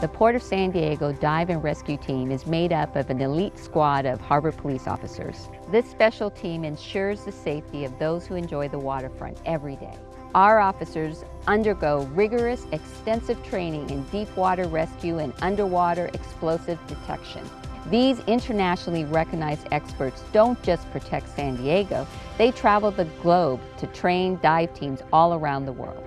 The Port of San Diego Dive and Rescue Team is made up of an elite squad of harbor police officers. This special team ensures the safety of those who enjoy the waterfront every day. Our officers undergo rigorous, extensive training in deep water rescue and underwater explosive detection. These internationally recognized experts don't just protect San Diego, they travel the globe to train dive teams all around the world.